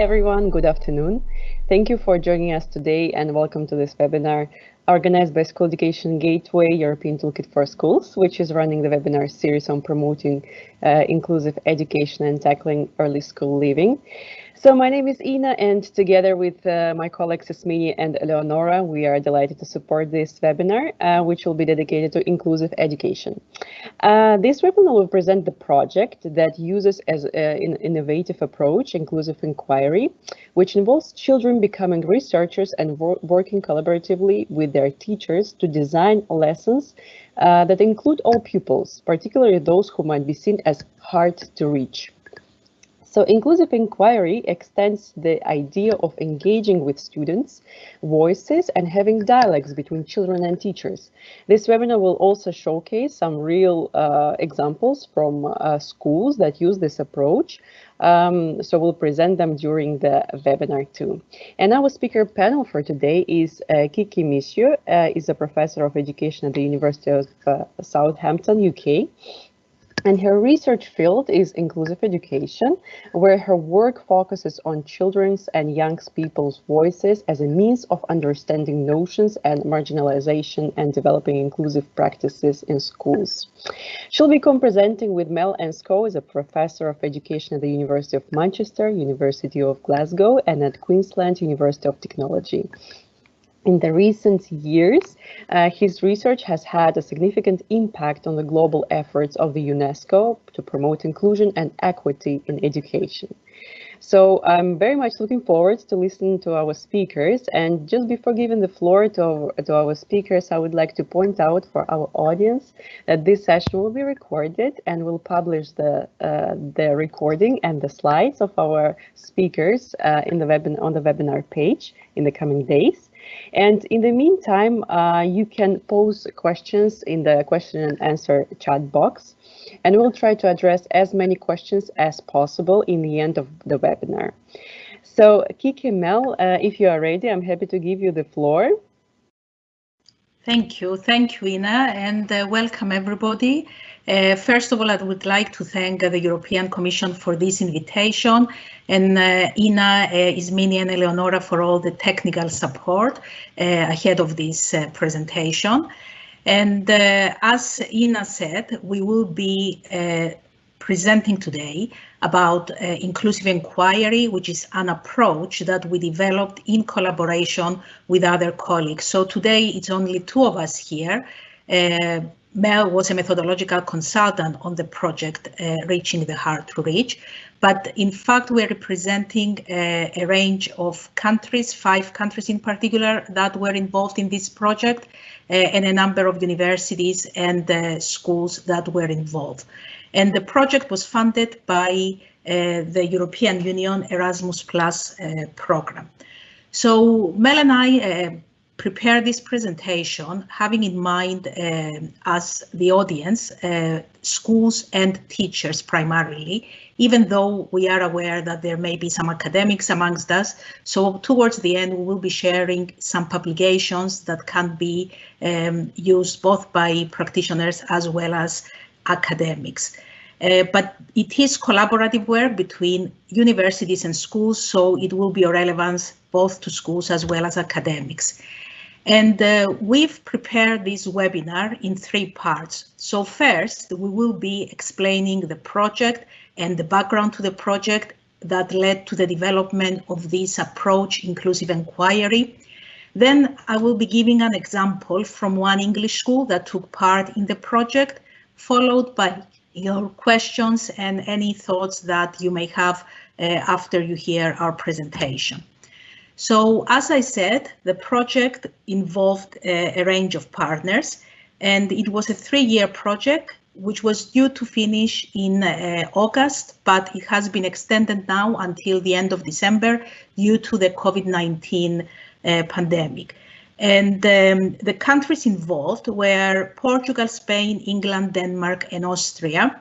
everyone, good afternoon. Thank you for joining us today and welcome to this webinar organized by School Education Gateway European Toolkit for Schools, which is running the webinar series on promoting uh, inclusive education and tackling early school leaving. So my name is Ina and together with uh, my colleagues Ismini and Eleonora, we are delighted to support this webinar, uh, which will be dedicated to inclusive education. Uh, this webinar will present the project that uses as uh, an innovative approach, inclusive inquiry, which involves children becoming researchers and wor working collaboratively with their teachers to design lessons uh, that include all pupils, particularly those who might be seen as hard to reach. So inclusive inquiry extends the idea of engaging with students' voices and having dialogues between children and teachers. This webinar will also showcase some real uh, examples from uh, schools that use this approach. Um, so we'll present them during the webinar too. And our speaker panel for today is uh, Kiki Messiou, uh, is a professor of education at the University of uh, Southampton, UK. And her research field is inclusive education, where her work focuses on children's and young people's voices as a means of understanding notions and marginalization and developing inclusive practices in schools. She'll be co-presenting with Mel Ainscow as a professor of education at the University of Manchester, University of Glasgow, and at Queensland University of Technology. In the recent years, uh, his research has had a significant impact on the global efforts of the UNESCO to promote inclusion and equity in education. So I'm very much looking forward to listening to our speakers. And just before giving the floor to, to our speakers, I would like to point out for our audience that this session will be recorded and we'll publish the, uh, the recording and the slides of our speakers uh, in the web on the webinar page in the coming days. And in the meantime, uh, you can pose questions in the question and answer chat box, and we'll try to address as many questions as possible in the end of the webinar. So Kiki Mel, uh, if you are ready, I'm happy to give you the floor. Thank you. Thank you, Ina, and uh, welcome everybody. Uh, first of all, I would like to thank uh, the European Commission for this invitation and uh, Ina, uh, Ismini and Eleonora for all the technical support uh, ahead of this presentation. And as Ina said, we will be presenting today about uh, inclusive inquiry, which is an approach that we developed in collaboration with other colleagues. So today it's only two of us here. Uh, Mel was a methodological consultant on the project uh, Reaching the Hard to Reach, but in fact we're representing a, a, range of countries, five countries in particular that were involved in this project uh, and a number of universities and uh, schools that were involved. And the project was funded by uh, the European Union Erasmus Plus uh, program. So Mel and I uh, prepared this presentation having in mind uh, as the audience, uh, schools and teachers primarily, even though we are aware that there may be some academics amongst us. So towards the end, we will be sharing some publications that can be um, used both by practitioners as well as academics. Uh, but it is collaborative work between universities and schools, so it will be of relevance both to schools as well as academics. And uh, we've prepared this webinar in three parts. So first, we will be explaining the project and the background to the project that led to the development of this approach, inclusive inquiry. Then I will be giving an example from one English school that took part in the project, followed by your questions and any thoughts that you may have uh, after you hear our presentation. So as I said, the project involved a, uh, a range of partners and it was a three-year project which was due to finish in uh, August, but it has been extended now until the end of December due to the COVID-19 uh, pandemic. And um, the countries involved were Portugal, Spain, England, Denmark, and Austria.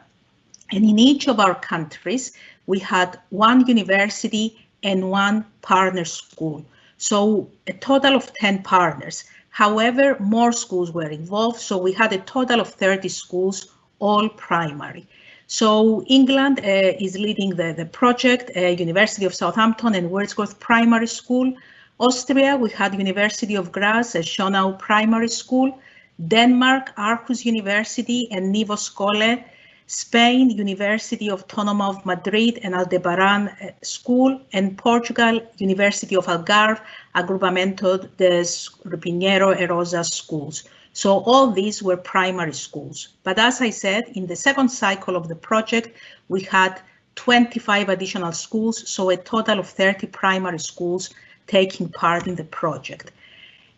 And in each of our countries, we had one university and one partner school. So a total of 10 partners. However, more schools were involved, so we had a total of 30 schools, all primary. So England uh, is leading the, the project, uh, University of Southampton and Wordsworth Primary School. Austria, we had University of Graz, uh, Schönau Primary School. Denmark, Aarhus University and Nivo Skole. Spain, University Autónoma of Madrid and Aldebarán uh, School. And Portugal, University of Algarve, Agrupamento de Pinheiro Erosa schools. So all these were primary schools. But as I said, in the second cycle of the project, we had 25 additional schools, so a total of 30 primary schools taking part in the project.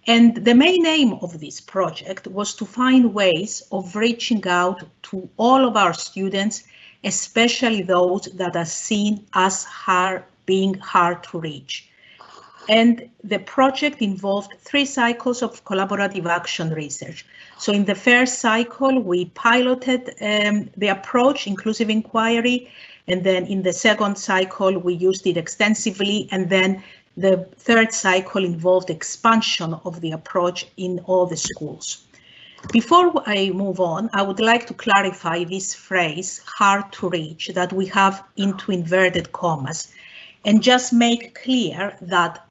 And the main aim of this project was to find ways of reaching out to all of our students, especially those that are seen as hard, being hard to reach. And the project involved three cycles of collaborative action research. So in the first cycle, we piloted um, the approach, inclusive inquiry, and then in the second cycle, we used it extensively, and then the third cycle involved expansion of the approach in all the schools. Before I move on, I would like to clarify this phrase, hard to reach, that we have into inverted commas, and just make clear that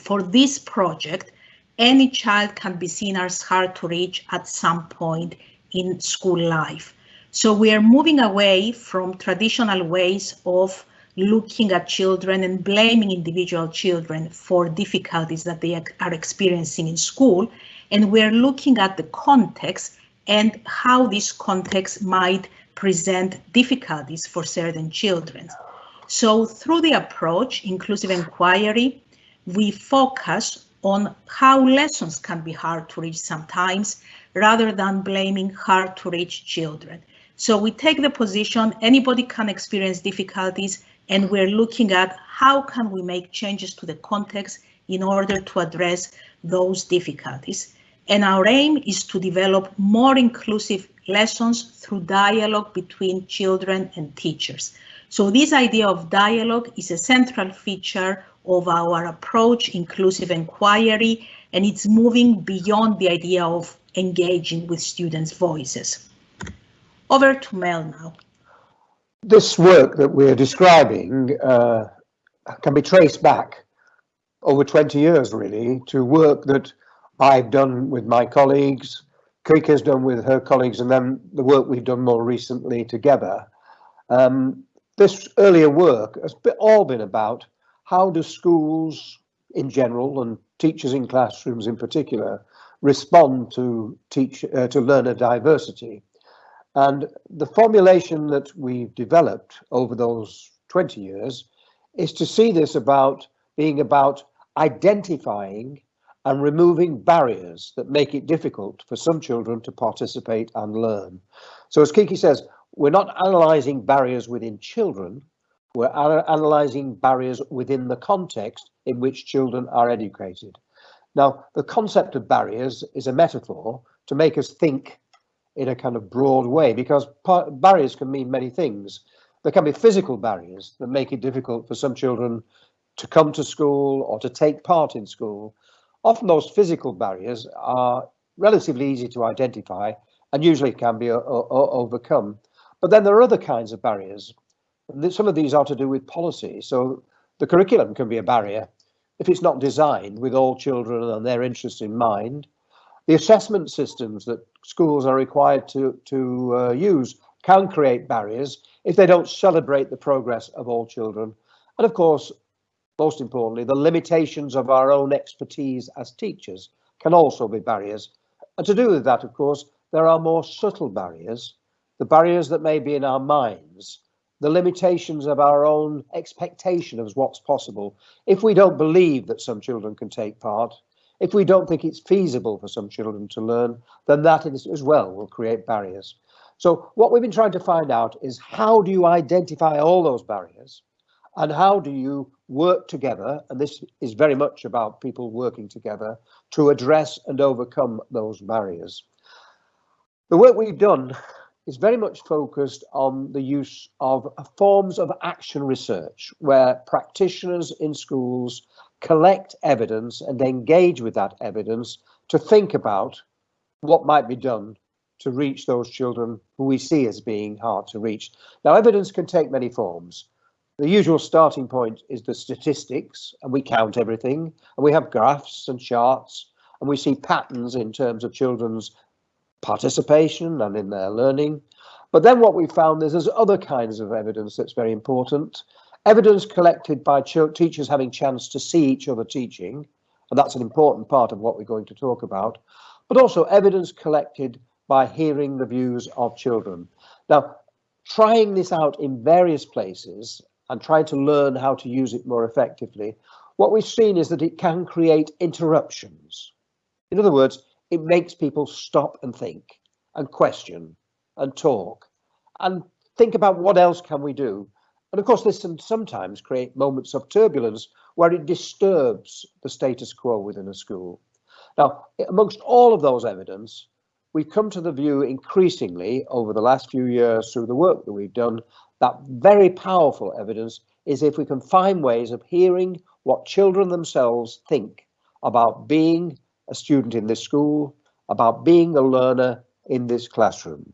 for this project, any child can be seen as hard to reach at some point in school life. So we are moving away from traditional ways of looking at children and blaming individual children for difficulties that they are experiencing in school. And we're looking at the context and how this context might present difficulties for certain children. So through the approach, inclusive inquiry, we focus on how lessons can be hard to reach sometimes rather than blaming hard to reach children. So we take the position anybody can experience difficulties and we're looking at how can we make changes to the context in order to address those difficulties. And our aim is to develop more inclusive lessons through dialogue between children and teachers. So this idea of dialogue is a central feature of our approach, inclusive inquiry, and it's moving beyond the idea of engaging with students' voices. Over to Mel now. This work that we're describing uh, can be traced back over 20 years, really, to work that I've done with my colleagues, Kiki done with her colleagues, and then the work we've done more recently together. Um, this earlier work has all been about how do schools in general and teachers in classrooms in particular respond to teach uh, to learner diversity and the formulation that we've developed over those 20 years is to see this about being about identifying and removing barriers that make it difficult for some children to participate and learn. So as Kiki says, we're not analysing barriers within children, we're analysing barriers within the context in which children are educated. Now, the concept of barriers is a metaphor to make us think in a kind of broad way because barriers can mean many things. There can be physical barriers that make it difficult for some children to come to school or to take part in school. Often those physical barriers are relatively easy to identify and usually can be uh, uh, uh, overcome. But then there are other kinds of barriers some of these are to do with policy. So the curriculum can be a barrier if it's not designed with all children and their interests in mind. The assessment systems that schools are required to, to uh, use can create barriers if they don't celebrate the progress of all children. And of course, most importantly, the limitations of our own expertise as teachers can also be barriers. And to do with that, of course, there are more subtle barriers, the barriers that may be in our minds the limitations of our own expectation of what's possible. If we don't believe that some children can take part, if we don't think it's feasible for some children to learn, then that as well will create barriers. So what we've been trying to find out is how do you identify all those barriers and how do you work together, and this is very much about people working together to address and overcome those barriers. The work we've done is very much focused on the use of forms of action research where practitioners in schools collect evidence and engage with that evidence to think about what might be done to reach those children who we see as being hard to reach. Now, evidence can take many forms. The usual starting point is the statistics, and we count everything, and we have graphs and charts, and we see patterns in terms of children's participation and in their learning. But then what we found is there's other kinds of evidence that's very important. Evidence collected by teachers having chance to see each other teaching, and that's an important part of what we're going to talk about, but also evidence collected by hearing the views of children. Now, trying this out in various places and trying to learn how to use it more effectively, what we've seen is that it can create interruptions. In other words, it makes people stop and think and question and talk and think about what else can we do. And of course, this can sometimes create moments of turbulence where it disturbs the status quo within a school. Now, amongst all of those evidence, we've come to the view increasingly over the last few years through the work that we've done that very powerful evidence is if we can find ways of hearing what children themselves think about being a student in this school, about being a learner in this classroom.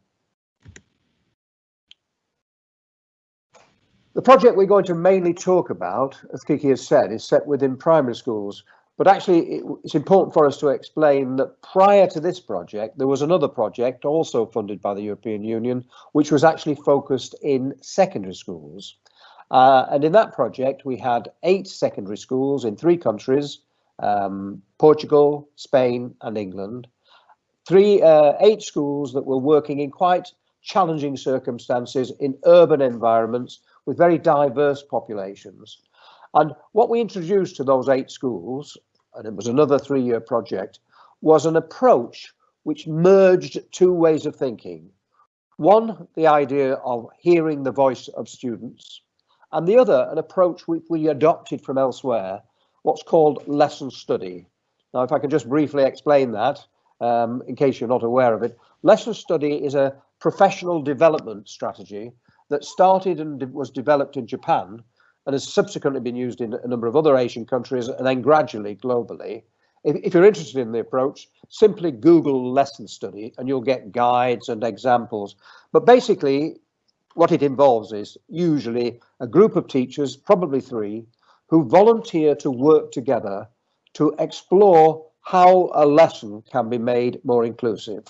The project we're going to mainly talk about, as Kiki has said, is set within primary schools. But actually, it's important for us to explain that prior to this project, there was another project also funded by the European Union, which was actually focused in secondary schools. Uh, and in that project, we had eight secondary schools in three countries, um, Portugal, Spain and England. Three, uh, eight schools that were working in quite challenging circumstances in urban environments with very diverse populations. And what we introduced to those eight schools, and it was another three-year project, was an approach which merged two ways of thinking. One, the idea of hearing the voice of students, and the other, an approach which we adopted from elsewhere, what's called lesson study. Now, if I can just briefly explain that, um, in case you're not aware of it, lesson study is a professional development strategy that started and was developed in Japan and has subsequently been used in a number of other Asian countries and then gradually globally. If, if, you're interested in the approach, simply Google lesson study and you'll get guides and examples. But basically, what it involves is usually a group of teachers, probably three, who volunteer to work together to explore how a lesson can be made more inclusive.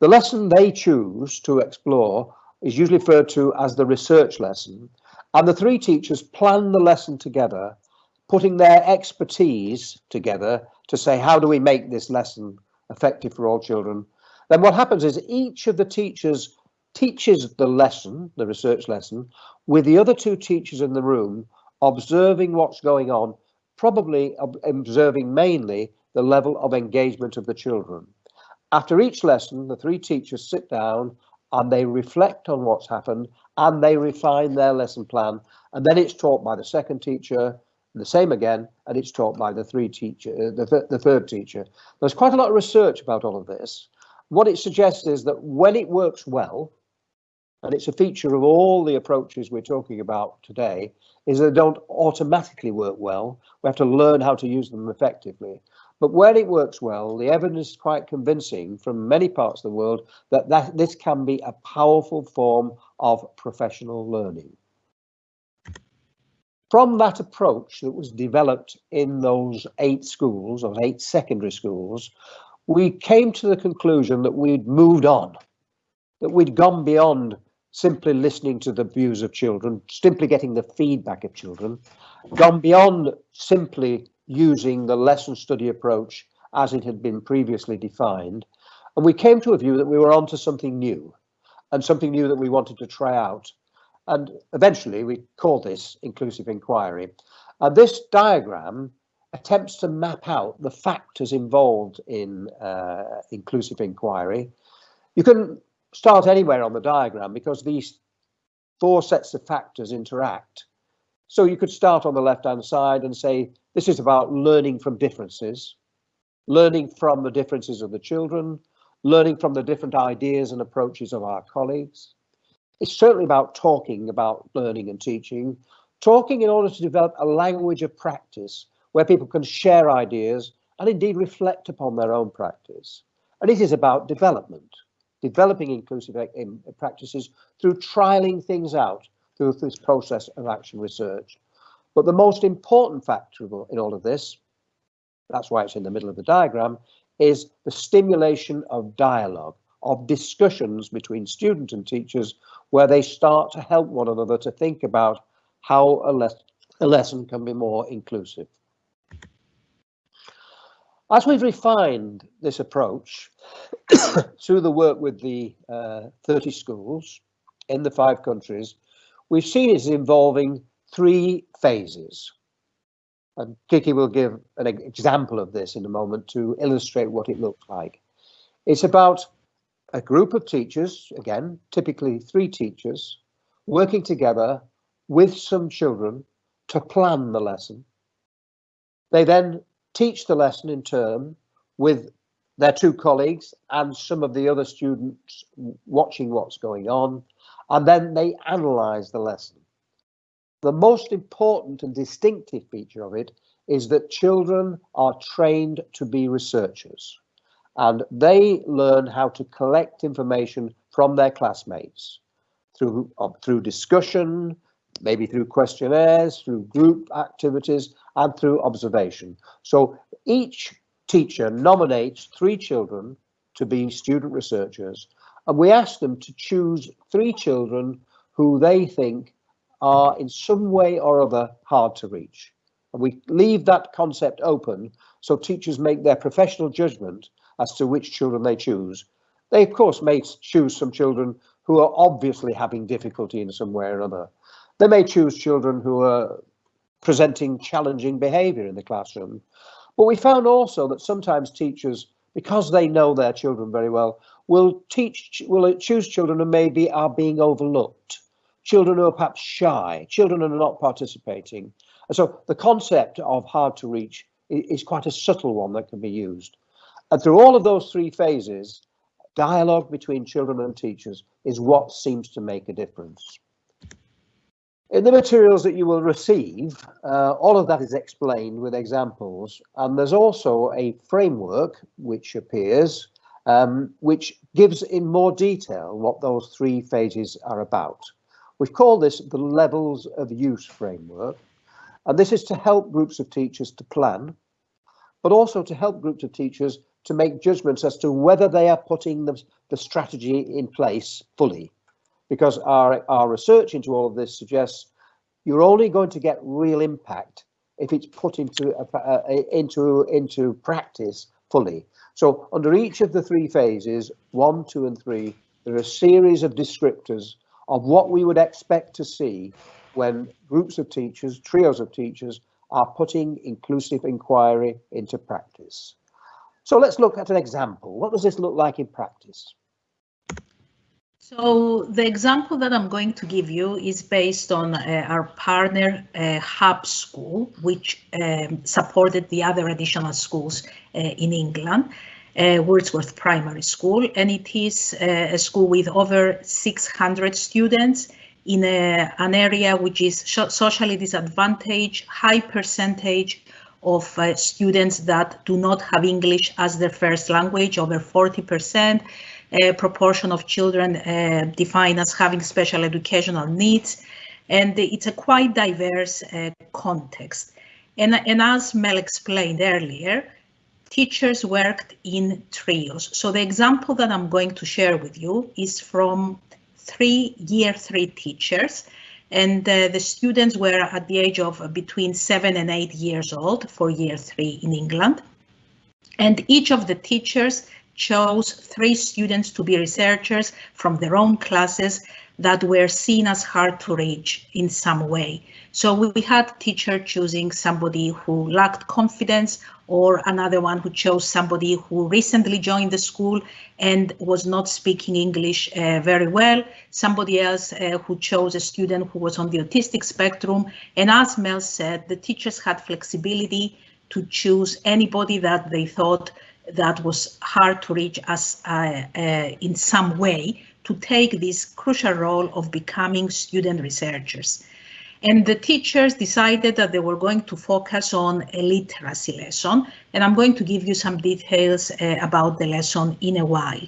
The lesson they choose to explore is usually referred to as the research lesson, and the three teachers plan the lesson together, putting their expertise together to say, how do we make this lesson effective for all children? Then what happens is each of the teachers teaches the lesson, the research lesson, with the other two teachers in the room, observing what's going on, probably observing mainly the level of engagement of the children. After each lesson, the three teachers sit down and they reflect on what's happened and they refine their lesson plan. And then it's taught by the second teacher, the same again, and it's taught by the three teacher, uh, the, th the third teacher. There's quite a lot of research about all of this. What it suggests is that when it works well, and it's a feature of all the approaches we're talking about today, is they don't automatically work well. We have to learn how to use them effectively. But when it works well, the evidence is quite convincing from many parts of the world that, that this can be a powerful form of professional learning. From that approach that was developed in those eight schools, those eight secondary schools, we came to the conclusion that we'd moved on, that we'd gone beyond simply listening to the views of children, simply getting the feedback of children, gone beyond simply using the lesson study approach as it had been previously defined. And we came to a view that we were onto something new and something new that we wanted to try out. And eventually we called this inclusive inquiry. And this diagram attempts to map out the factors involved in uh, inclusive inquiry. You can start anywhere on the diagram because these four sets of factors interact. So you could start on the left hand side and say this is about learning from differences, learning from the differences of the children, learning from the different ideas and approaches of our colleagues. It's certainly about talking about learning and teaching, talking in order to develop a language of practice where people can share ideas and indeed reflect upon their own practice. And it is about development, developing inclusive practices through trialing things out through this process of action research. But the most important factor in all of this, that's why it's in the middle of the diagram, is the stimulation of dialogue, of discussions between students and teachers, where they start to help one another to think about how a, les a lesson can be more inclusive. As we've refined this approach through the work with the uh, 30 schools in the five countries, we've seen it involving three phases. And Kiki will give an example of this in a moment to illustrate what it looks like. It's about a group of teachers, again, typically three teachers, working together with some children to plan the lesson. They then teach the lesson in turn with their two colleagues and some of the other students watching what's going on, and then they analyze the lesson. The most important and distinctive feature of it is that children are trained to be researchers and they learn how to collect information from their classmates through, uh, through discussion, maybe through questionnaires, through group activities, and through observation. So each teacher nominates three children to be student researchers, and we ask them to choose three children who they think are in some way or other hard to reach. And we leave that concept open so teachers make their professional judgment as to which children they choose. They, of course, may choose some children who are obviously having difficulty in some way or other. They may choose children who are presenting challenging behaviour in the classroom. But we found also that sometimes teachers, because they know their children very well, will teach, will choose children who maybe are being overlooked, children who are perhaps shy, children who are not participating. And so the concept of hard to reach is quite a subtle one that can be used. And through all of those three phases, dialogue between children and teachers is what seems to make a difference. In the materials that you will receive, uh, all of that is explained with examples, and there's also a framework which appears, um, which gives in more detail what those three phases are about. We've called this the levels of use framework, and this is to help groups of teachers to plan, but also to help groups of teachers to make judgments as to whether they are putting the, the strategy in place fully because our, our research into all of this suggests you're only going to get real impact if it's put into into into practice fully. So under each of the three phases, one, two, and three, there are a series of descriptors of what we would expect to see when groups of teachers, trios of teachers, are putting inclusive inquiry into practice. So let's look at an example. What does this look like in practice? So the example that I'm going to give you is based on uh, our partner uh, Hub School, which um, supported the other additional schools uh, in England, uh, Wordsworth Primary School, and it is uh, a school with over 600 students in a, an area which is socially disadvantaged, high percentage of uh, students that do not have English as their first language, over 40 percent proportion of children uh, defined as having special educational needs. And it's a quite diverse uh, context. And, and as Mel explained earlier, teachers worked in trios. So the example that I'm going to share with you is from three year three teachers and uh, the students were at the age of between seven and eight years old for year three in England. And each of the teachers chose three students to be researchers from their own classes that were seen as hard to reach in some way. So we had teacher choosing somebody who lacked confidence or another one who chose somebody who recently joined the school and was not speaking English uh, very well. Somebody else uh, who chose a student who was on the autistic spectrum. And as Mel said, the teachers had flexibility to choose anybody that they thought that was hard to reach us uh, uh, in some way to take this crucial role of becoming student researchers. And the teachers decided that they were going to focus on a literacy lesson, and I'm going to give you some details uh, about the lesson in a while.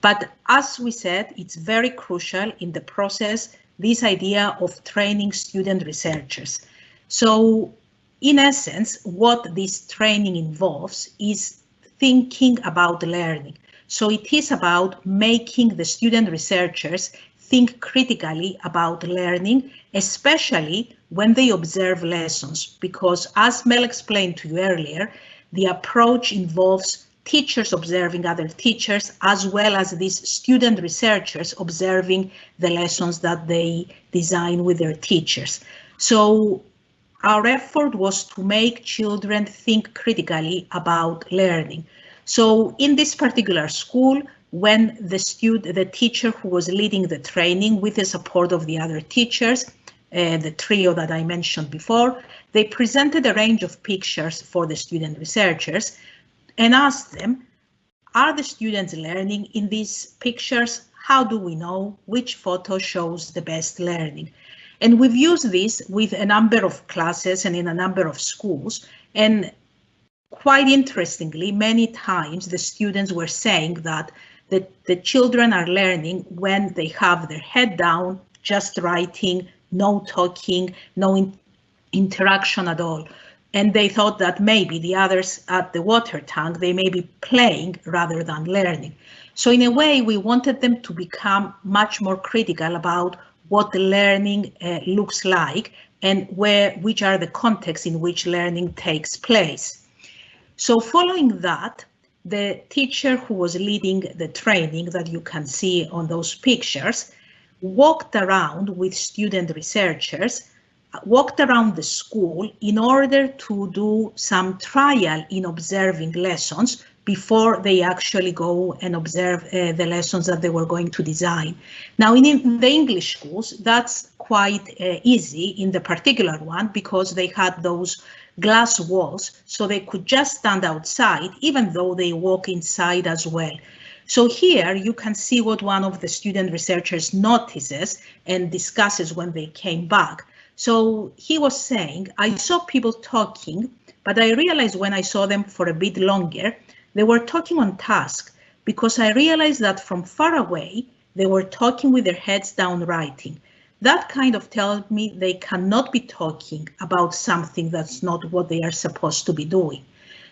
But as we said, it's very crucial in the process, this idea of training student researchers. So in essence, what this training involves is thinking about learning. So it is about making the student researchers think critically about learning, especially when they observe lessons, because as Mel explained to you earlier, the approach involves teachers observing other teachers, as well as these student researchers observing the lessons that they design with their teachers. So our effort was to make children think critically about learning. So in this particular school, when the student, the teacher who was leading the training with the support of the other teachers, uh, the trio that I mentioned before, they presented a range of pictures for the student researchers and asked them, are the students learning in these pictures? How do we know which photo shows the best learning? And we've used this with a number of classes and in a number of schools. And quite interestingly, many times the students were saying that the, the children are learning when they have their head down, just writing, no talking, no in interaction at all. And they thought that maybe the others at the water tank, they may be playing rather than learning. So in a way, we wanted them to become much more critical about what the learning uh, looks like and where which are the contexts in which learning takes place. So following that, the teacher who was leading the training that you can see on those pictures walked around with student researchers, walked around the school in order to do some trial in observing lessons before they actually go and observe uh, the lessons that they were going to design. Now in, in the English schools, that's quite uh, easy in the particular one because they had those glass walls so they could just stand outside even though they walk inside as well. So here you can see what one of the student researchers notices and discusses when they came back. So he was saying, I saw people talking, but I realized when I saw them for a bit longer they were talking on task because I realized that from far away, they were talking with their heads down writing. That kind of tells me they cannot be talking about something that's not what they are supposed to be doing.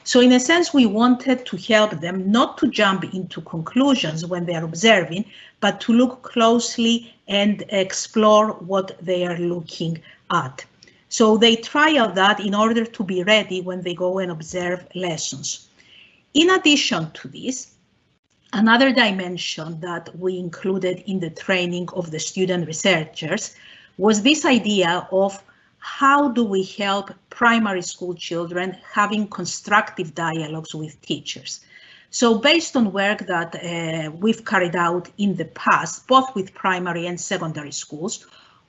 So in a sense, we wanted to help them not to jump into conclusions when they are observing, but to look closely and explore what they are looking at. So they trial that in order to be ready when they go and observe lessons. In addition to this, another dimension that we included in the training of the student researchers was this idea of how do we help primary school children having constructive dialogues with teachers. So based on work that uh, we've carried out in the past, both with primary and secondary schools,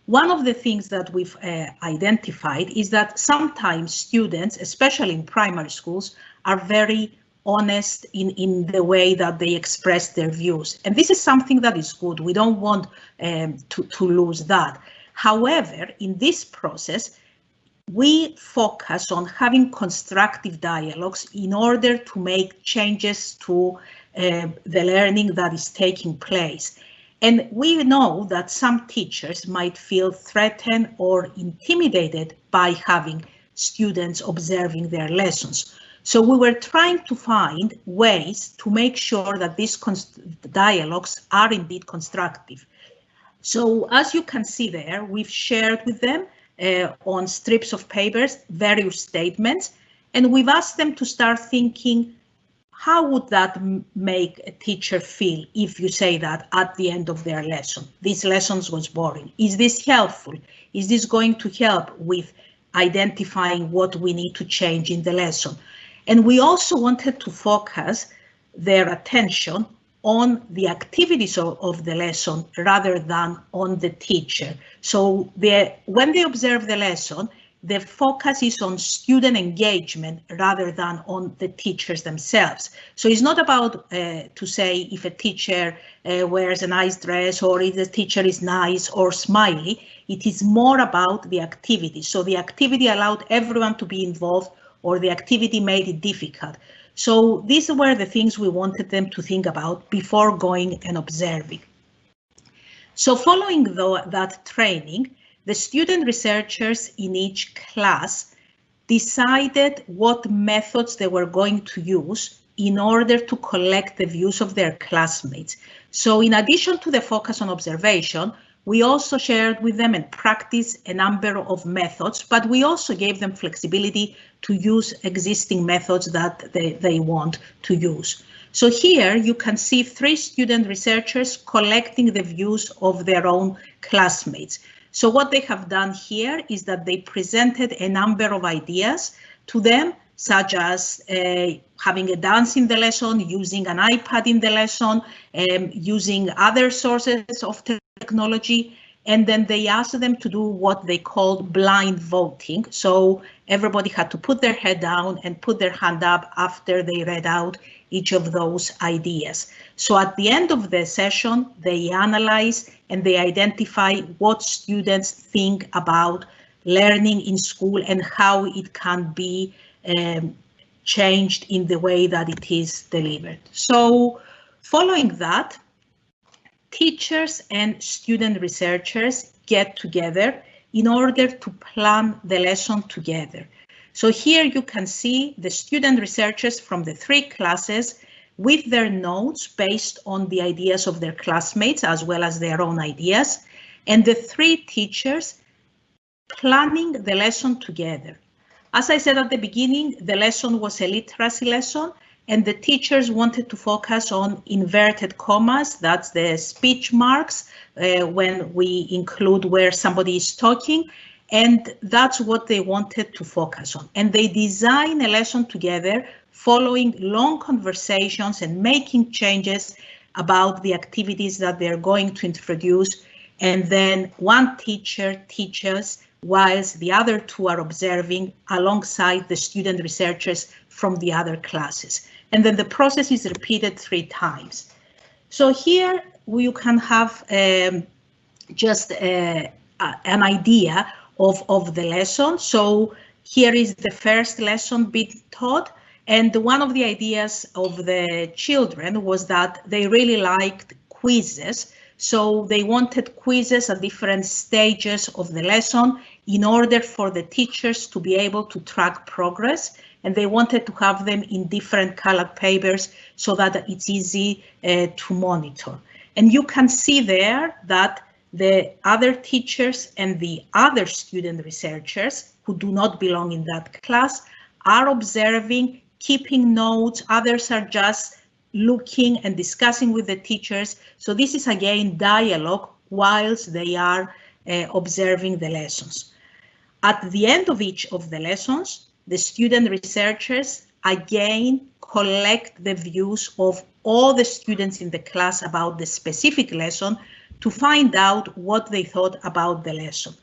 one of the things that we've uh, identified is that sometimes students, especially in primary schools, are very honest in, in the way that they express their views. And this is something that is good. We don't want um, to, to lose that. However, in this process, we focus on having constructive dialogues in order to make changes to uh, the learning that is taking place. And we know that some teachers might feel threatened or intimidated by having students observing their lessons. So we were trying to find ways to make sure that these dialogues are indeed constructive. So as you can see there, we've shared with them uh, on strips of papers various statements, and we've asked them to start thinking, how would that make a teacher feel if you say that at the end of their lesson? This lesson was boring. Is this helpful? Is this going to help with identifying what we need to change in the lesson? And we also wanted to focus their attention on the activities of, of, the lesson rather than on the teacher. So when they observe the lesson, the focus is on student engagement rather than on the teachers themselves. So it's not about uh, to say if a teacher uh, wears a nice dress or if the teacher is nice or smiley. It is more about the activity. So the activity allowed everyone to be involved or the activity made it difficult. So these were the things we wanted them to think about before going and observing. So following the, that training, the student researchers in each class decided what methods they were going to use in order to collect the views of their classmates. So in addition to the focus on observation, we also shared with them and practiced a number of methods, but we also gave them flexibility to use existing methods that they, they want to use. So here you can see three student researchers collecting the views of their own classmates. So what they have done here is that they presented a number of ideas to them, such as uh, having a dance in the lesson, using an iPad in the lesson, um, using other sources of technology, and then they asked them to do what they called blind voting. So everybody had to put their head down and put their hand up after they read out each of those ideas. So at the end of the session, they analyze and they identify what students think about learning in school and how it can be um, changed in the way that it is delivered. So following that, teachers and student researchers get together in order to plan the lesson together. So here you can see the student researchers from the three classes with their notes based on the ideas of their classmates as well as their own ideas, and the three teachers planning the lesson together. As I said at the beginning, the lesson was a literacy lesson, and the teachers wanted to focus on inverted commas, that's the speech marks uh, when we include where somebody is talking, and that's what they wanted to focus on. And they design a lesson together following long conversations and making changes about the activities that they're going to introduce. And then one teacher teaches whilst the other two are observing alongside the student researchers from the other classes and then the process is repeated three times. So here you can have um, just a, uh, a, an idea of, of the lesson. So here is the first lesson being taught. And one of the ideas of the children was that they really liked quizzes. So they wanted quizzes at different stages of the lesson in order for the teachers to be able to track progress and they wanted to have them in different colored papers so that it's easy uh, to monitor. And you can see there that the other teachers and the other student researchers who do not belong in that class are observing, keeping notes, others are just looking and discussing with the teachers. So this is again dialogue whilst they are uh, observing the lessons. At the end of each of the lessons, the student researchers again collect the views of all the students in the class about the specific lesson to find out what they thought about the lesson.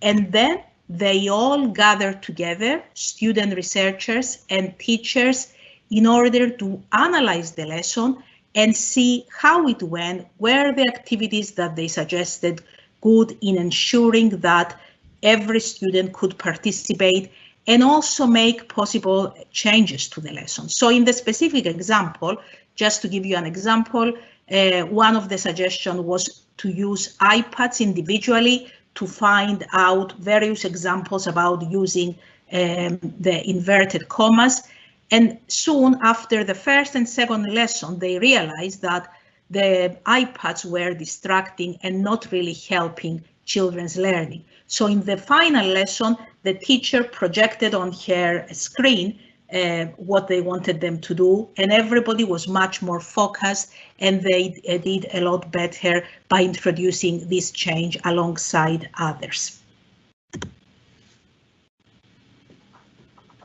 And then they all gather together, student researchers and teachers, in order to analyze the lesson and see how it went, were the activities that they suggested good in ensuring that every student could participate and also make possible changes to the lesson. So in the specific example, just to give you an example, uh, one of the suggestions was to use iPads individually to find out various examples about using um, the inverted commas. And soon after the first and second lesson, they realized that the iPads were distracting and not really helping children's learning. So in the final lesson, the teacher projected on her screen uh, what they wanted them to do, and everybody was much more focused, and they uh, did a lot better by introducing this change alongside others.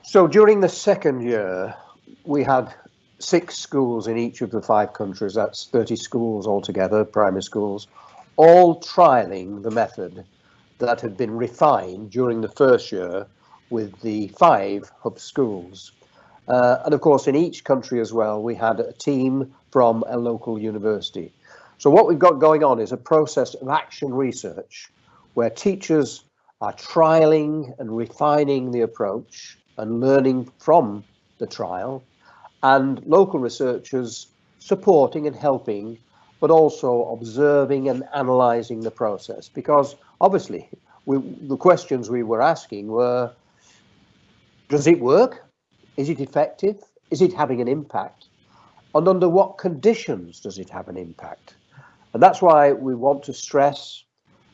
So during the second year, we had six schools in each of the five countries, that's 30 schools altogether, primary schools, all trialing the method that had been refined during the first year with the five hub schools. Uh, and of course, in each country as well, we had a team from a local university. So what we've got going on is a process of action research where teachers are trialing and refining the approach and learning from the trial. and local researchers supporting and helping, but also observing and analysing the process. Because obviously, we, the questions we were asking were, does it work? Is it effective? Is it having an impact? And under what conditions does it have an impact? And that's why we want to stress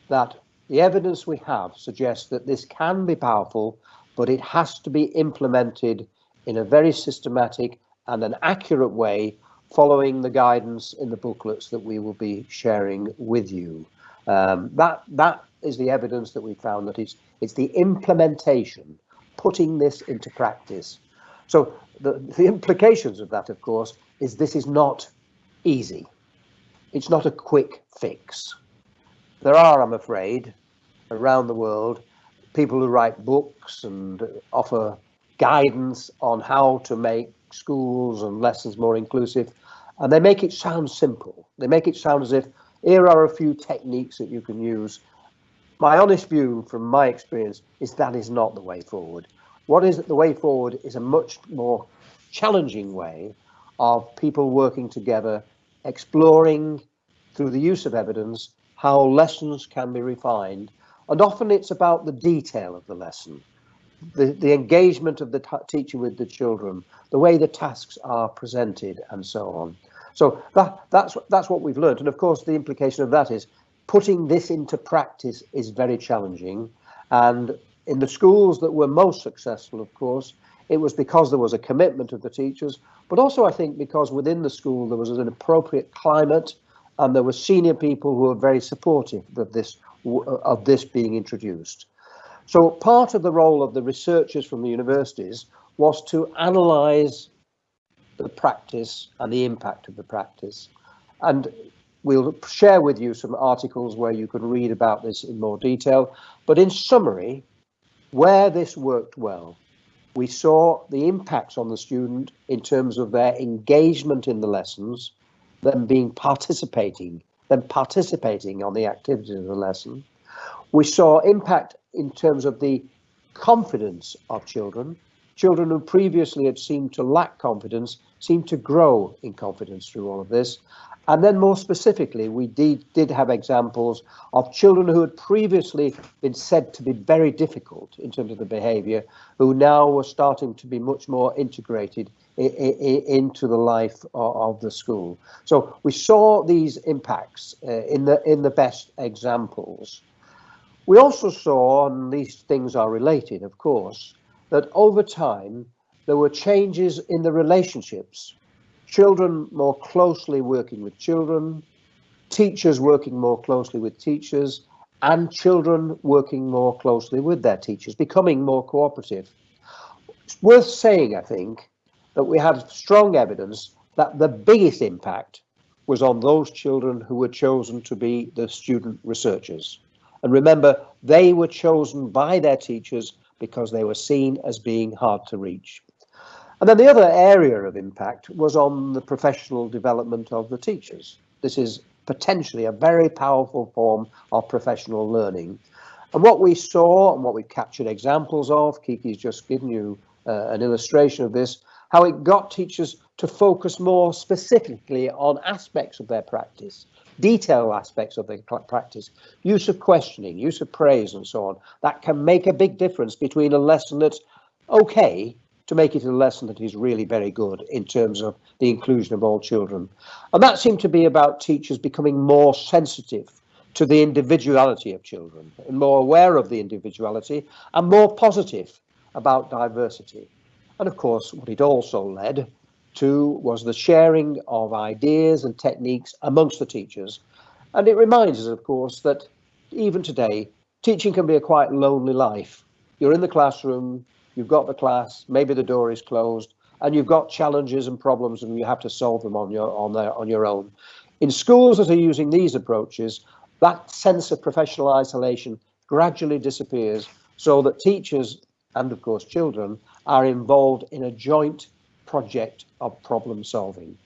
that the evidence we have suggests that this can be powerful, but it has to be implemented in a very systematic and an accurate way following the guidance in the booklets that we will be sharing with you. Um, that that is the evidence that we found that it's it's the implementation, putting this into practice. So the, the implications of that, of course, is this is not easy. It's not a quick fix. There are, I'm afraid, around the world, people who write books and offer guidance on how to make schools and lessons more inclusive. And they make it sound simple. They make it sound as if here are a few techniques that you can use. My honest view from my experience is that is not the way forward. What is the way forward is a much more challenging way of people working together, exploring through the use of evidence how lessons can be refined. And often it's about the detail of the lesson the, the engagement of the teacher with the children, the way the tasks are presented, and so on. So that that's that's what we've learned, and of course the implication of that is putting this into practice is very challenging. And in the schools that were most successful, of course, it was because there was a commitment of the teachers, but also I think because within the school there was an appropriate climate, and there were senior people who were very supportive of this of this being introduced. So part of the role of the researchers from the universities was to analyse the practice and the impact of the practice. And we'll share with you some articles where you can read about this in more detail. But in summary, where this worked well, we saw the impacts on the student in terms of their engagement in the lessons, them being participating, them participating on the activities of the lesson. We saw impact in terms of the confidence of children. Children who previously had seemed to lack confidence seemed to grow in confidence through all of this. And then more specifically, we did, did have examples of children who had previously been said to be very difficult in terms of the behaviour, who now were starting to be much more integrated into the life of, the school. So we saw these impacts uh, in the in the best examples. We also saw, and these things are related, of course, that over time there were changes in the relationships. Children more closely working with children, teachers working more closely with teachers, and children working more closely with their teachers, becoming more cooperative. It's worth saying, I think, that we have strong evidence that the biggest impact was on those children who were chosen to be the student researchers. And remember, they were chosen by their teachers because they were seen as being hard to reach. And then the other area of impact was on the professional development of the teachers. This is potentially a very powerful form of professional learning. And what we saw and what we captured examples of, Kiki's just given you uh, an illustration of this, how it got teachers to focus more specifically on aspects of their practice detail aspects of their practice, use of questioning, use of praise and so on, that can make a big difference between a lesson that's okay to make it a lesson that is really very good in terms of the inclusion of all children. And that seemed to be about teachers becoming more sensitive to the individuality of children and more aware of the individuality and more positive about diversity. And of course, what it also led to was the sharing of ideas and techniques amongst the teachers. And it reminds us, of course, that even today, teaching can be a quite lonely life. You're in the classroom, you've got the class, maybe the door is closed, and you've got challenges and problems and you have to solve them on your on their on your own. In schools that are using these approaches, that sense of professional isolation gradually disappears so that teachers and of course children are involved in a joint project of problem solving.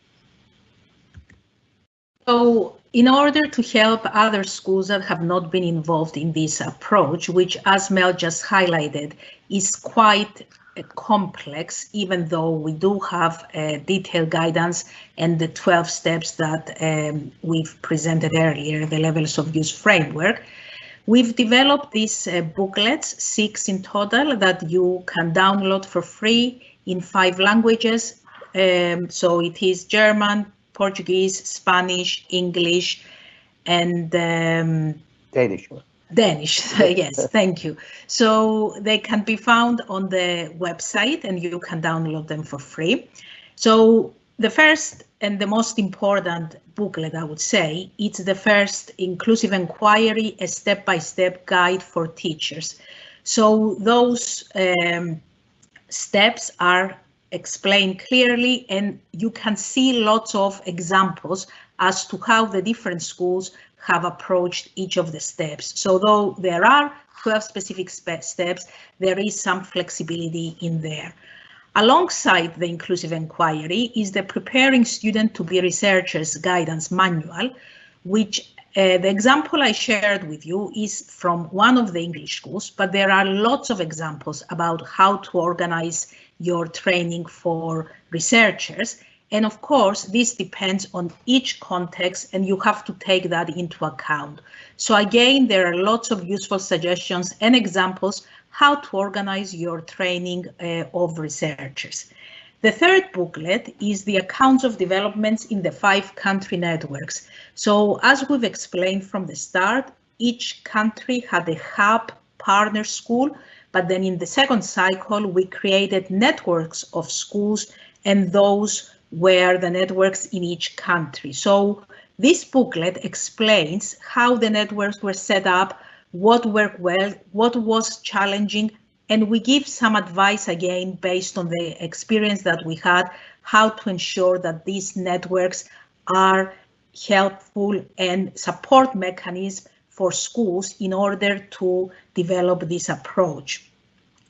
So in order to help other schools that have not been involved in this approach, which as Mel just highlighted, is quite uh, complex, even though we do have uh, detailed guidance and the 12 steps that um, we've presented earlier, the levels of use framework. We've developed these uh, booklets, six in total, that you can download for free in five languages. Um, so it is German, Portuguese, Spanish, English, and um, Danish. Danish, yes, thank you. So they can be found on the website and you can download them for free. So the first and the most important booklet, I would say, it's the first inclusive inquiry, a step-by-step -step guide for teachers. So those um, steps are explained clearly and you can see lots of examples as to how the different schools have approached each of the steps. So though there are 12 specific steps, there is some flexibility in there. Alongside the inclusive inquiry is the preparing student to be researchers guidance manual, which uh, the example I shared with you is from one of the English schools, but there are lots of examples about how to organize your training for researchers. And of course, this depends on each context and you have to take that into account. So again, there are lots of useful suggestions and examples how to organize your training uh, of researchers. The third booklet is the accounts of developments in the five country networks. So as we've explained from the start, each country had a hub partner school, but then in the second cycle, we created networks of schools and those were the networks in each country. So this booklet explains how the networks were set up, what worked well, what was challenging, and we give some advice again based on the experience that we had, how to ensure that these networks are helpful and support mechanisms for schools in order to develop this approach.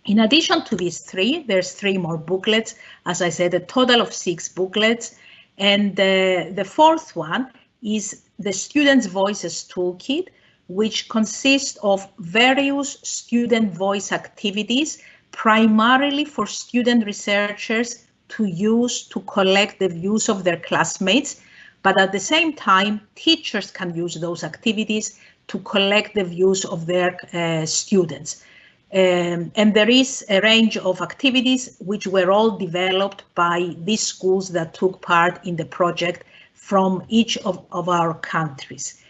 In addition to these three, there's three more booklets. As I said, a total of six booklets. And the, the fourth one is the Students' Voices Toolkit, which consists of various student voice activities, primarily for student researchers to use to collect the views of their classmates. But at the same time, teachers can use those activities to collect the views of their uh, students. Um, and there is a range of activities which were all developed by these schools that took part in the project from each of, of our countries.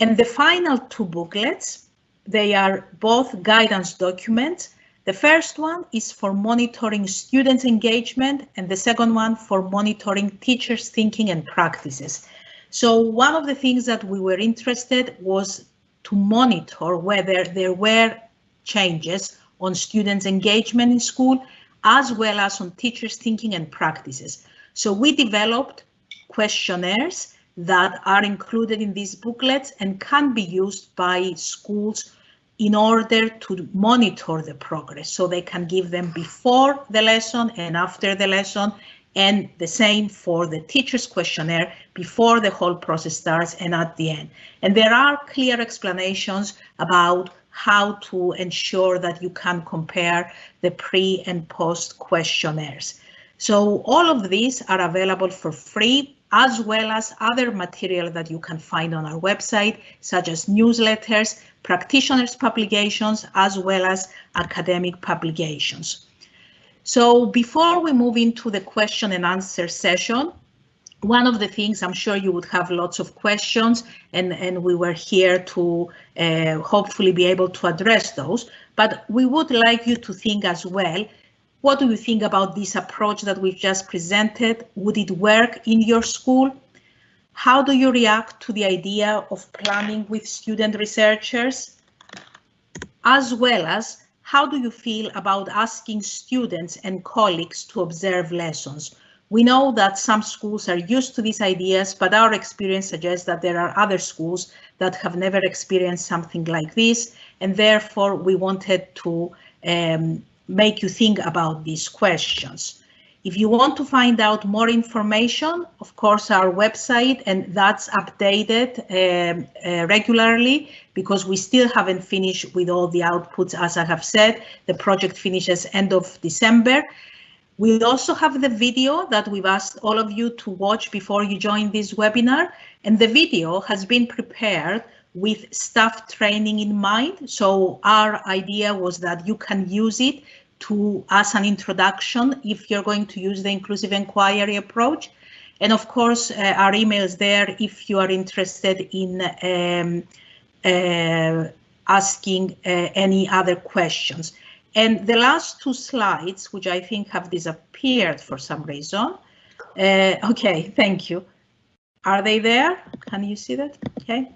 And the final two booklets, they are both guidance documents. The first one is for monitoring students' engagement and the second one for monitoring teachers' thinking and practices. So one of the things that we were interested was to monitor whether there were changes on students' engagement in school, as well as on teachers' thinking and practices. So we developed questionnaires that are included in these booklets and can be used by schools in order to monitor the progress. So they can give them before the lesson and after the lesson, and the same for the teacher's questionnaire before the whole process starts and at the end. And there are clear explanations about how to ensure that you can compare the pre and post questionnaires. So all of these are available for free as well as other material that you can find on our website, such as newsletters, practitioners publications, as well as academic publications. So before we move into the question and answer session, one of the things I'm sure you would have lots of questions and, and we were here to uh, hopefully be able to address those. But we would like you to think as well, what do you think about this approach that we've just presented? Would it work in your school? How do you react to the idea of planning with student researchers? As well as how do you feel about asking students and colleagues to observe lessons? We know that some schools are used to these ideas, but our experience suggests that there are other schools that have never experienced something like this, and therefore we wanted to um, make you think about these questions. If you want to find out more information, of course, our website, and that's updated um, uh, regularly because we still haven't finished with all the outputs. As I have said, the project finishes end of December. We also have the video that we've asked all of you to watch before you join this webinar. And the video has been prepared with staff training in mind. So our idea was that you can use it to as an introduction if you're going to use the inclusive inquiry approach. And of course, uh, our email is there if you are interested in um, uh, asking uh, any other questions. And the last two slides, which I think have disappeared for some reason. Uh, okay, thank you. Are they there? Can you see that? Okay.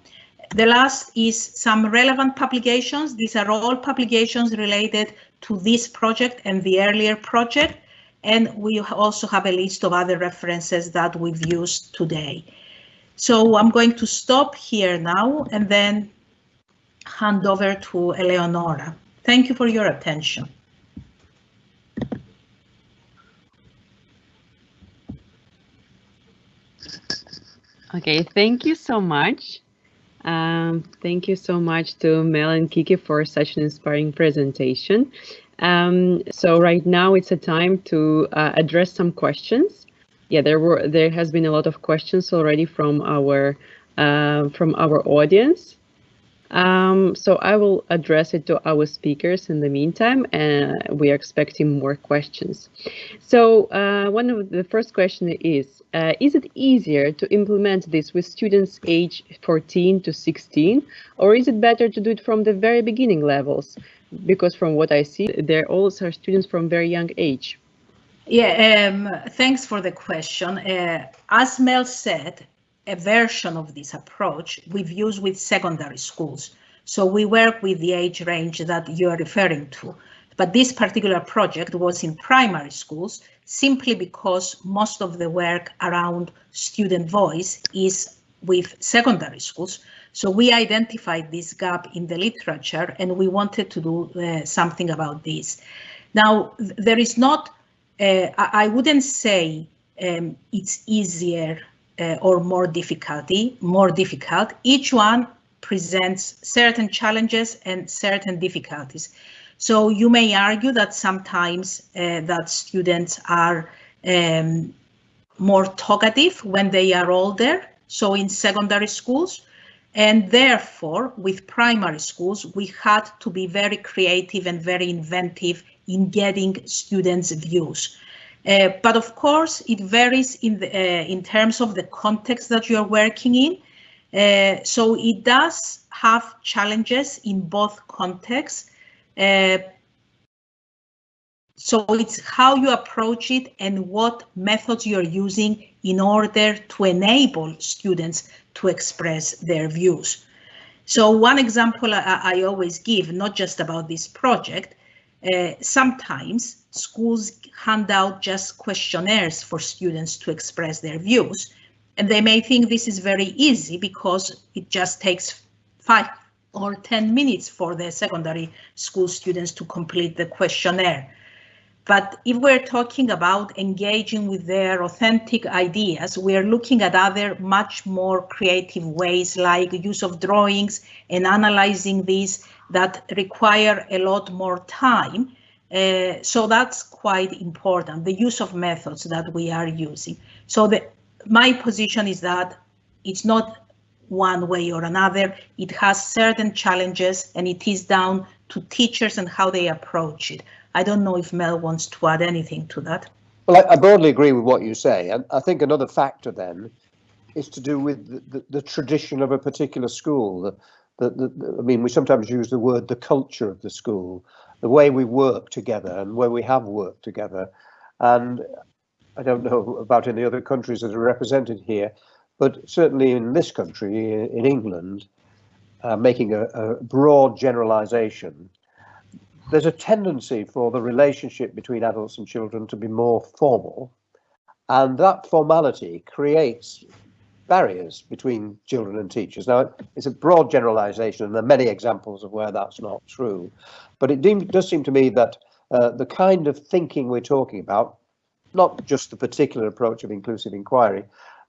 The last is some relevant publications. These are all publications related to this project and the earlier project. And we also have a list of other references that we've used today. So I'm going to stop here now and then hand over to Eleonora. Thank you for your attention. Okay, thank you so much. Um, thank you so much to Mel and Kiki for such an inspiring presentation. Um, so right now it's a time to uh, address some questions. Yeah, there were there has been a lot of questions already from our uh, from our audience. Um, so I will address it to our speakers in the meantime, and we are expecting more questions. So uh, one of the first question is, uh, is it easier to implement this with students age 14 to 16, or is it better to do it from the very beginning levels? Because from what I see, there also are students from very young age. Yeah, um, thanks for the question. Uh, as Mel said, a version of this approach we've used with secondary schools. So we work with the age range that you are referring to. But this particular project was in primary schools simply because most of the work around student voice is with secondary schools. So we identified this gap in the literature and we wanted to do uh, something about this. Now, there is not, uh, I wouldn't say um, it's easier uh, or more difficulty, more difficult. Each one presents certain challenges and certain difficulties. So you may argue that sometimes uh, that students are um, more talkative when they are older, so in secondary schools, and therefore with primary schools, we had to be very creative and very inventive in getting students' views. Uh, but of course, it varies in, the, uh, in terms of the context that you are working in. Uh, so it does have challenges in both contexts. Uh, so it's how you approach it and what methods you're using in order to enable students to express their views. So one example I, I always give, not just about this project, uh, sometimes schools hand out just questionnaires for students to express their views. And they may think this is very easy because it just takes five or 10 minutes for the secondary school students to complete the questionnaire. But if we're talking about engaging with their authentic ideas, we are looking at other much more creative ways like use of drawings and analyzing these that require a lot more time uh, so that's quite important, the use of methods that we are using. So the, my position is that it's not one way or another. It has certain challenges and it is down to teachers and how they approach it. I don't know if Mel wants to add anything to that. Well, I, I broadly agree with what you say. And I think another factor then is to do with the, the, the tradition of a particular school. The, the, the, I mean, we sometimes use the word the culture of the school the way we work together and where we have worked together. And I don't know about any other countries that are represented here, but certainly in this country, in England, uh, making a, a broad generalization, there's a tendency for the relationship between adults and children to be more formal. And that formality creates barriers between children and teachers. Now, it's a broad generalization, and there are many examples of where that's not true. But it does seem to me that uh, the kind of thinking we're talking about, not just the particular approach of inclusive inquiry,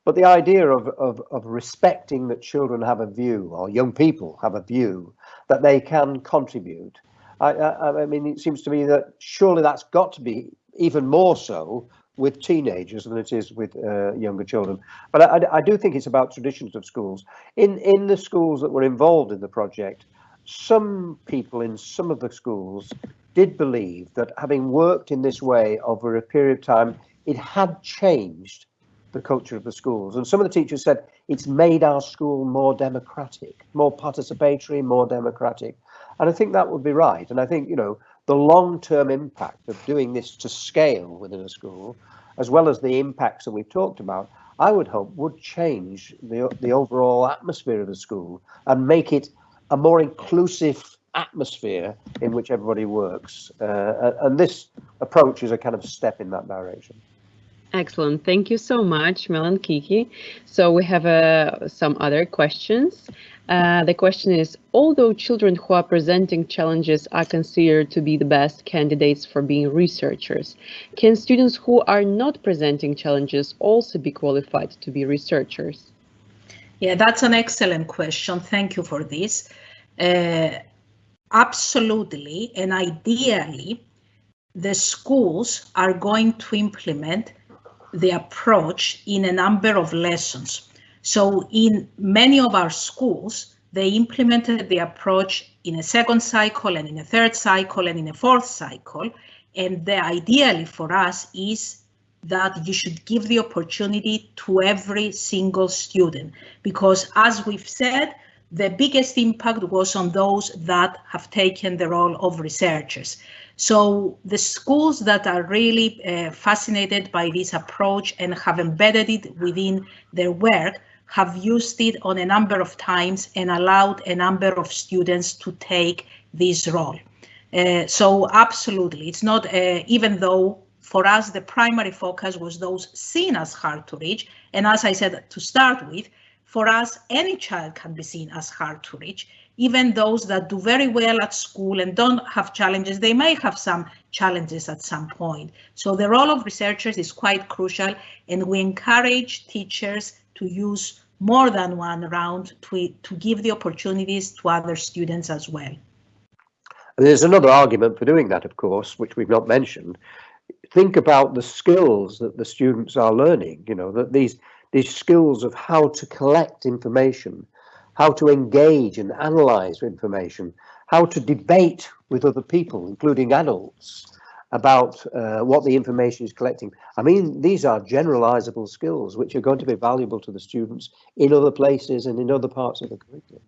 but the idea of, of, of respecting that children have a view or young people have a view that they can contribute. I, I, I mean, it seems to me that surely that's got to be even more so with teenagers than it is with uh, younger children. But I, I, do think it's about traditions of schools. In in the schools that were involved in the project, some people in some of the schools did believe that having worked in this way over a period of time, it had changed the culture of the schools. And some of the teachers said it's made our school more democratic, more participatory, more democratic. And I think that would be right. And I think, you know, the long-term impact of doing this to scale within a school, as well as the impacts that we've talked about, I would hope would change the, the overall atmosphere of the school and make it a more inclusive atmosphere in which everybody works. Uh, and this approach is a kind of step in that direction. Excellent. Thank you so much, Mel and Kiki. So we have uh, some other questions. Uh, the question is, although children who are presenting challenges are considered to be the best candidates for being researchers, can students who are not presenting challenges also be qualified to be researchers? Yeah, that's an excellent question. Thank you for this. Uh, absolutely, and ideally, the schools are going to implement the approach in a number of lessons. So in many of our schools, they implemented the approach in a second cycle and in a third cycle and in a fourth cycle. And the ideally for us is that you should give the opportunity to every single student because as we've said, the biggest impact was on those that have taken the role of researchers. So the schools that are really uh, fascinated by this approach and have embedded it within their work have used it on a number of times and allowed a number of students to take this role. Uh, so absolutely, it's not, uh, even though for us the primary focus was those seen as hard to reach, and as I said to start with, for us any child can be seen as hard to reach, even those that do very well at school and don't have challenges, they may have some challenges at some point. So the role of researchers is quite crucial and we encourage teachers to use more than one round to, to give the opportunities to other students as well. There's another argument for doing that, of course, which we've not mentioned. Think about the skills that the students are learning, you know, that these these skills of how to collect information, how to engage and analyze information, how to debate with other people, including adults, about uh, what the information is collecting. I mean, these are generalizable skills which are going to be valuable to the students in other places and in other parts of the curriculum.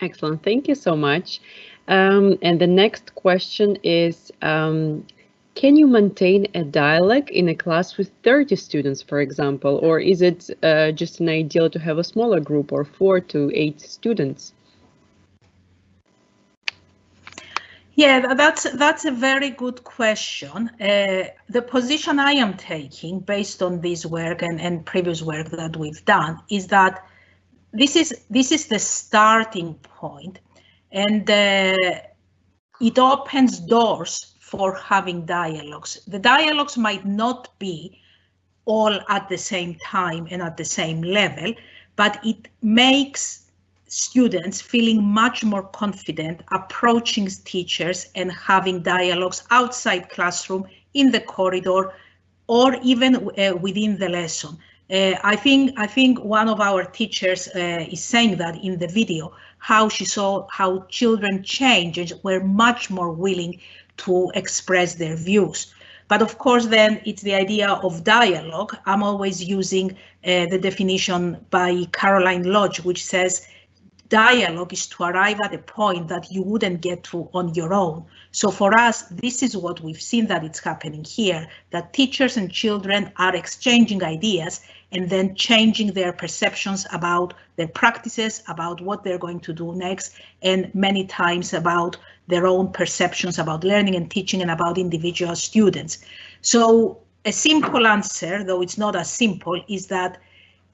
Excellent, thank you so much. Um, and the next question is, um, can you maintain a dialogue in a class with 30 students, for example, or is it uh, just an ideal to have a smaller group or four to eight students? Yeah, that's that's a very good question. Uh, the position I am taking, based on this work and, and previous work that we've done, is that this is this is the starting point, and uh, it opens doors for having dialogues. The dialogues might not be all at the same time and at the same level, but it makes students feeling much more confident approaching teachers and having dialogues outside classroom, in the corridor, or even uh, within the lesson. Uh, I think I think one of our teachers uh, is saying that in the video, how she saw how children change and were much more willing to express their views. But of course, then it's the idea of dialogue. I'm always using uh, the definition by Caroline Lodge, which says dialogue is to arrive at a point that you wouldn't get to on your own. So for us, this is what we've seen that it's happening here, that teachers and children are exchanging ideas and then changing their perceptions about their practices, about what they're going to do next, and many times about their own perceptions about learning and teaching and about individual students. So a simple answer, though it's not as simple, is that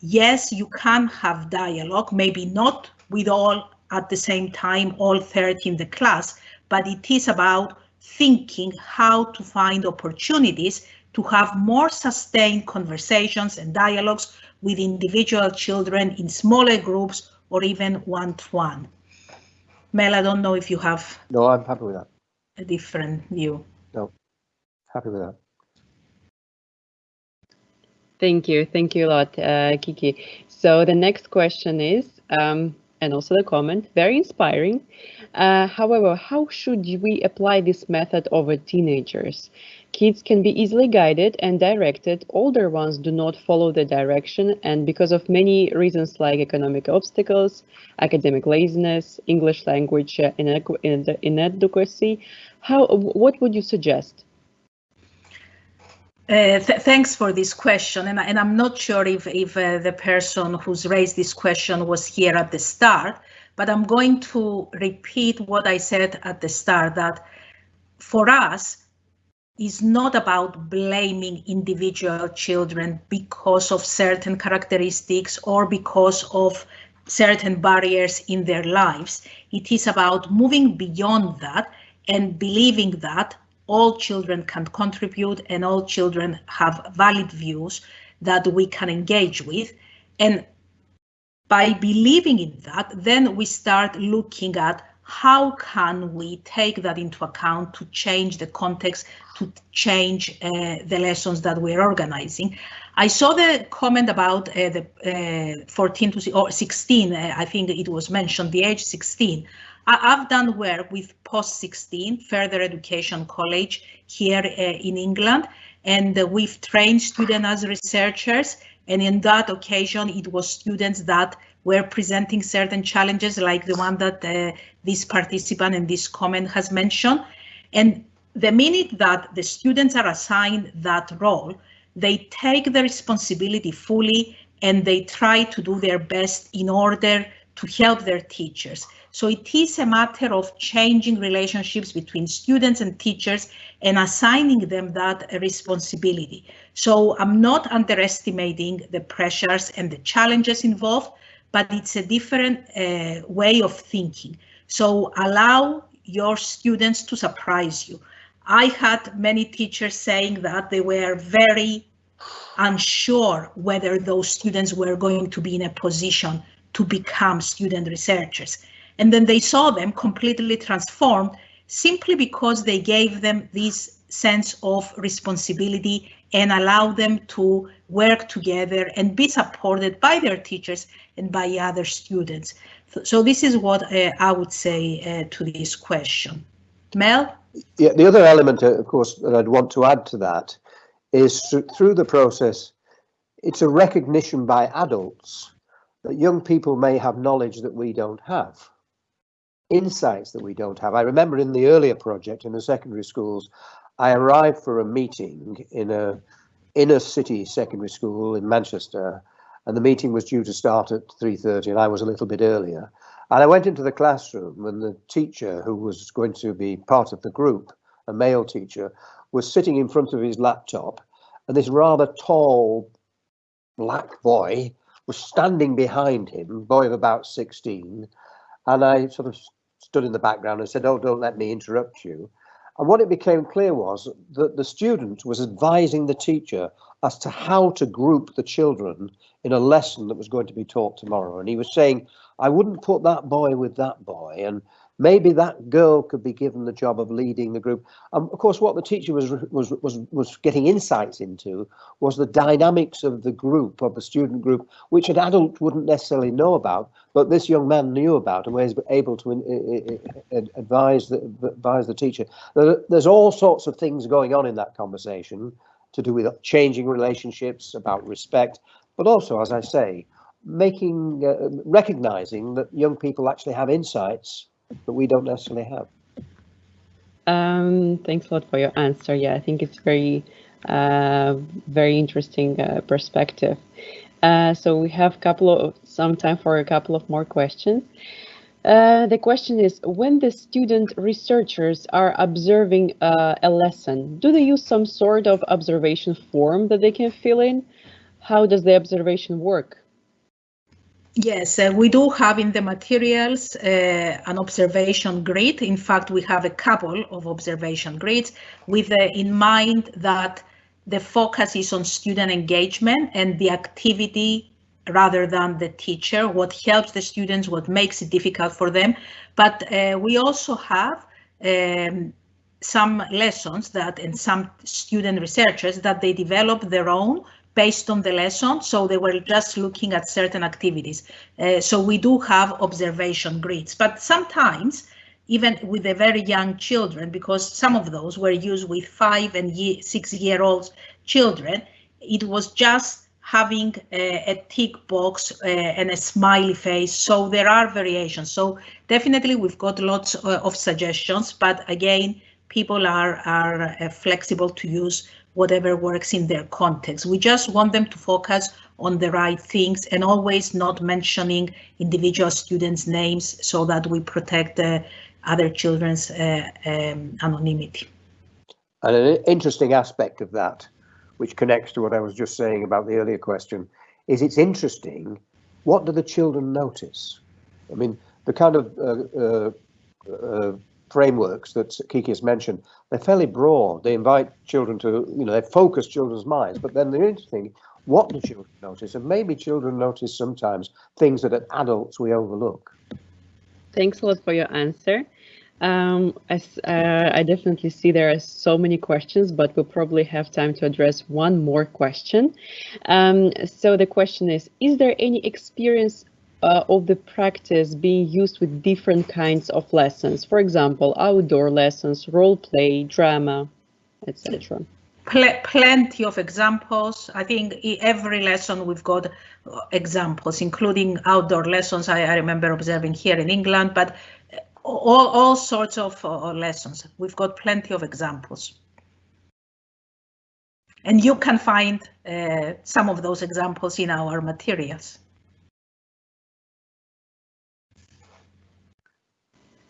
yes, you can have dialogue, maybe not with all at the same time, all 30 in the class, but it is about thinking how to find opportunities to have more sustained conversations and dialogues with individual children in smaller groups or even one-to-one. Mel, I don't know if you have. No, I'm happy with that. A different view. No, happy with that. Thank you. Thank you a lot, uh, Kiki. So the next question is, um, and also the comment, very inspiring. Uh, however, how should we apply this method over teenagers? Kids can be easily guided and directed. Older ones do not follow the direction and because of many reasons like economic obstacles, academic laziness, English language uh, inadequacy, how, what would you suggest? Uh, th thanks for this question, and, and, I'm not sure if, if uh, the person who's raised this question was here at the start, but I'm going to repeat what I said at the start, that for us, is not about blaming individual children because of certain characteristics or because of certain barriers in their lives. It is about moving beyond that and believing that all children can contribute and all children have valid views that we can engage with. And by believing in that, then we start looking at how can we take that into account to change the context, to change uh, the lessons that we're organizing. I saw the comment about uh, the uh, 14 to or 16, uh, I think it was mentioned, the age 16. I have done work with post 16 further education college here uh, in England, and uh, we've trained students as researchers. And in that occasion, it was students that were presenting certain challenges like the one that uh, this participant and this comment has mentioned. And the minute that the students are assigned that role, they take the responsibility fully and they try to do their best in order to help their teachers. So it is a matter of changing relationships between students and teachers and assigning them that responsibility. So I'm not underestimating the pressures and the challenges involved, but it's a different uh, way of thinking. So allow your students to surprise you. I had many teachers saying that they were very unsure whether those students were going to be in a position to become student researchers. And then they saw them completely transformed simply because they gave them this sense of responsibility and allow them to work together and be supported by their teachers and by other students. So this is what uh, I would say uh, to this question. Mel? Yeah, the other element, uh, of course, that I'd want to add to that is through the process, it's a recognition by adults that young people may have knowledge that we don't have insights that we don't have. I remember in the earlier project in the secondary schools, I arrived for a meeting in a inner city secondary school in Manchester, and the meeting was due to start at 3.30 and I was a little bit earlier. And I went into the classroom and the teacher who was going to be part of the group, a male teacher, was sitting in front of his laptop and this rather tall black boy was standing behind him, boy of about 16, and I sort of stood in the background and said, oh, don't let me interrupt you. And what it became clear was that the student was advising the teacher as to how to group the children in a lesson that was going to be taught tomorrow. And he was saying, I wouldn't put that boy with that boy. And maybe that girl could be given the job of leading the group. Um, of course, what the teacher was was was was getting insights into was the dynamics of the group of the student group, which an adult wouldn't necessarily know about, but this young man knew about and was able to advise the advise the teacher. There's all sorts of things going on in that conversation to do with changing relationships, about respect, but also, as I say, making uh, recognizing that young people actually have insights that we don't necessarily have. Um, thanks a lot for your answer. Yeah, I think it's very, uh, very interesting uh, perspective. Uh, so we have a couple of some time for a couple of more questions. Uh, the question is, when the student researchers are observing uh, a lesson, do they use some sort of observation form that they can fill in? How does the observation work? Yes, uh, we do have in the materials uh, an observation grid. In fact, we have a couple of observation grids with uh, in mind that the focus is on student engagement and the activity rather than the teacher, what helps the students, what makes it difficult for them. But uh, we also have um, some lessons that and some student researchers that they develop their own based on the lesson. So they were just looking at certain activities. Uh, so we do have observation grids, but sometimes even with the very young children, because some of those were used with five and ye six year old children, it was just having a, a tick box uh, and a smiley face. So there are variations. So definitely we've got lots uh, of suggestions, but again, people are, are uh, flexible to use whatever works in their context. We just want them to focus on the right things and always not mentioning individual students' names so that we protect the other children's uh, um, anonymity. And an interesting aspect of that, which connects to what I was just saying about the earlier question, is it's interesting. What do the children notice? I mean, the kind of uh, uh, uh frameworks that Kiki has mentioned, they're fairly broad. They invite children to, you know, they focus children's minds. But then the interesting, what do children notice? And maybe children notice sometimes things that as adults we overlook. Thanks a lot for your answer. Um, as, uh, I definitely see there are so many questions, but we'll probably have time to address one more question. Um, so the question is, is there any experience uh, of the practice being used with different kinds of lessons? For example, outdoor lessons, role play, drama, etc. Pl plenty of examples. I think every lesson we've got examples, including outdoor lessons. I, I remember observing here in England, but all, all sorts of uh, lessons. We've got plenty of examples. And you can find uh, some of those examples in our materials.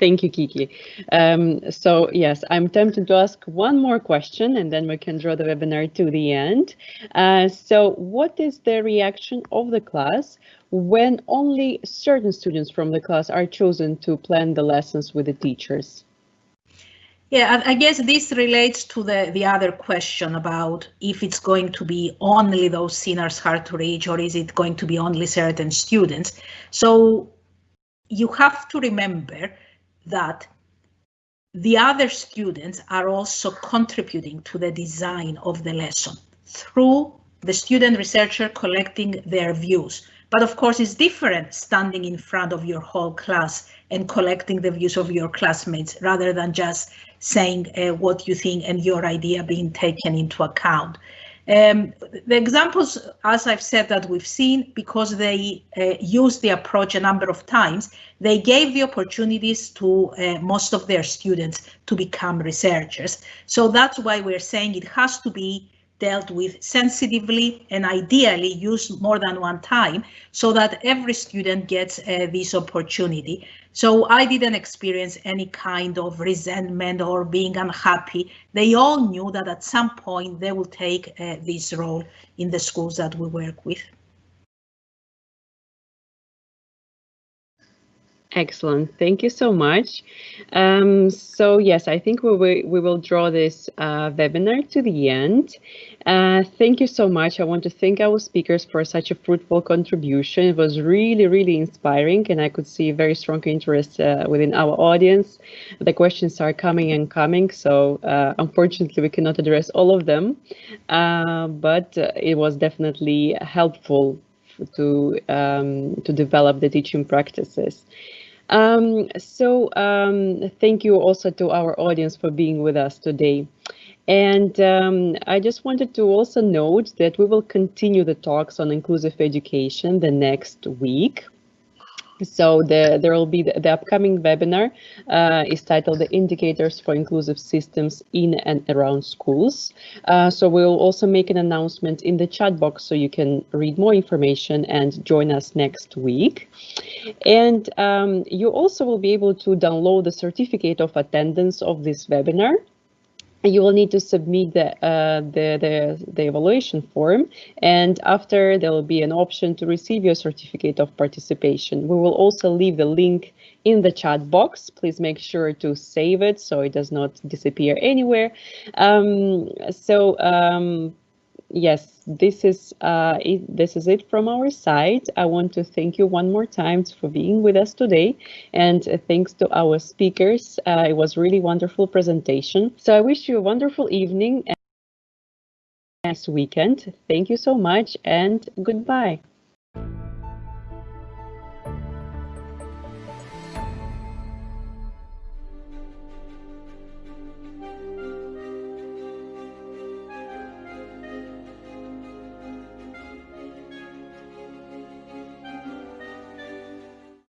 Thank you, Kiki. Um, so yes, I'm tempted to ask one more question and then we can draw the webinar to the end. Uh, so what is the reaction of the class when only certain students from the class are chosen to plan the lessons with the teachers? Yeah, I guess this relates to the, the other question about if it's going to be only those seniors hard to reach or is it going to be only certain students. So you have to remember that the other students are also contributing to the design of the lesson through the student researcher collecting their views. But of course, it's different standing in front of your whole class and collecting the views of your classmates rather than just saying uh, what you think and your idea being taken into account. Um, the examples, as I've said, that we've seen, because they uh, used the approach a number of times, they gave the opportunities to uh, most of their students to become researchers. So that's why we're saying it has to be dealt with sensitively and ideally used more than one time so that every student gets uh, this opportunity. So I didn't experience any kind of resentment or being unhappy. They all knew that at some point they will take uh, this role in the schools that we work with. Excellent. Thank you so much. Um, so yes, I think we will, we will draw this uh, webinar to the end. Uh, thank you so much. I want to thank our speakers for such a fruitful contribution. It was really, really inspiring and I could see very strong interest uh, within our audience. The questions are coming and coming, so uh, unfortunately we cannot address all of them, uh, but uh, it was definitely helpful to um, to develop the teaching practices. Um, so um, thank you also to our audience for being with us today. And um, I just wanted to also note that we will continue the talks on inclusive education the next week. So the, there will be the, the upcoming webinar uh, is titled the indicators for inclusive systems in and around schools. Uh, so we'll also make an announcement in the chat box so you can read more information and join us next week. And um, you also will be able to download the certificate of attendance of this webinar you will need to submit the, uh, the, the, the, evaluation form and after there will be an option to receive your certificate of participation. We will also leave the link in the chat box. Please make sure to save it so it does not disappear anywhere. Um, so um, yes, this is uh, it, this is it from our side. I want to thank you one more time for being with us today, and uh, thanks to our speakers. Uh, it was really wonderful presentation. So I wish you a wonderful evening and next weekend. Thank you so much, and goodbye.